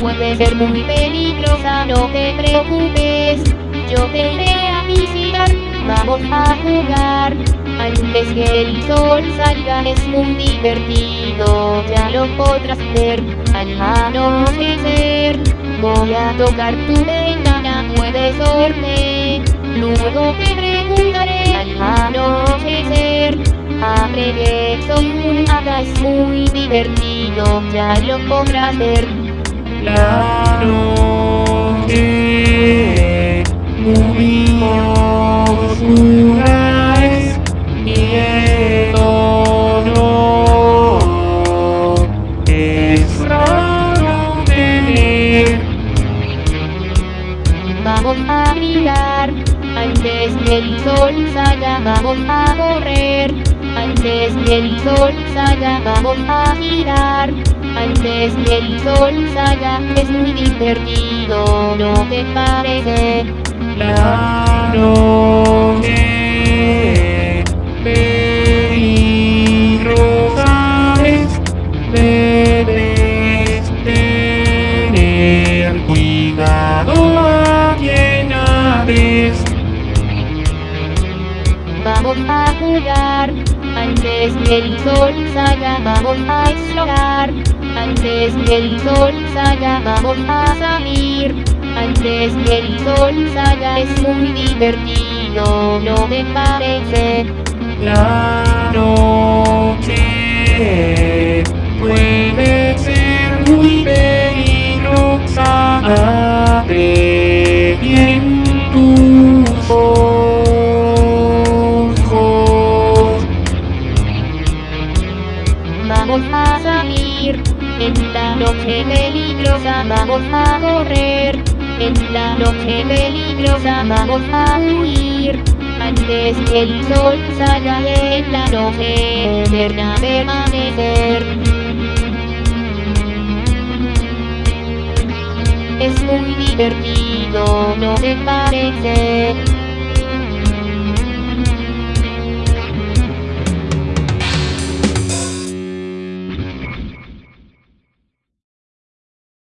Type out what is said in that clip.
puede ser muy peligrosa, no te preocupes. Yo te iré a visitar, vamos a jugar. Antes que el sol salga es muy divertido, ya lo podrás ver al anochecer. Voy a tocar tu ventana, puedes dormir. Luego te divertido, ya lo podrás ver. La noche muy oscura es el honor es raro tener. Vamos a mirar, antes que el sol salga vamos a correr. Antes que el sol salga vamos a girar. Antes que el sol salga es muy divertido, ¿no te parece? La Vamos a jugar, antes que el sol salga vamos a explorar. Antes que el sol salga vamos a salir. Antes que el sol salga es muy divertido, ¿no te parece? La noche puede ser muy peligrosa. Vamos a salir, en la noche peligrosa vamos a correr. En la noche peligrosa vamos a huir. Antes que el sol salga en la noche eterna permanecer. Es muy divertido, ¿no te parece?